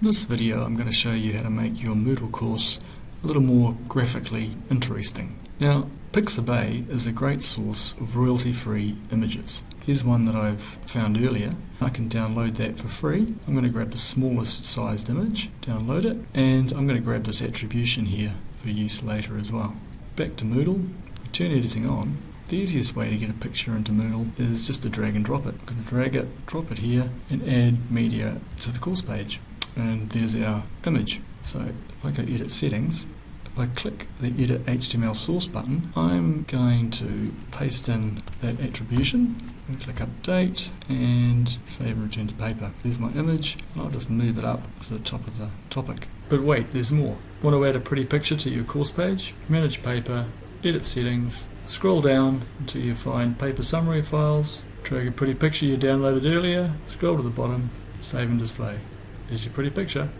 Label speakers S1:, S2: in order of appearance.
S1: In this video I'm going to show you how to make your Moodle course a little more graphically interesting. Now Pixabay is a great source of royalty-free images. Here's one that I've found earlier. I can download that for free. I'm going to grab the smallest sized image, download it, and I'm going to grab this attribution here for use later as well. Back to Moodle, turn editing on. The easiest way to get a picture into Moodle is just to drag and drop it. I'm going to drag it, drop it here, and add media to the course page and there's our image. So if I go edit settings, if I click the edit HTML source button, I'm going to paste in that attribution. To click update and save and return to paper. There's my image. I'll just move it up to the top of the topic. But wait, there's more. Want to add a pretty picture to your course page? Manage paper, edit settings, scroll down until you find paper summary files, drag a pretty picture you downloaded earlier, scroll to the bottom, save and display. Here's your pretty picture.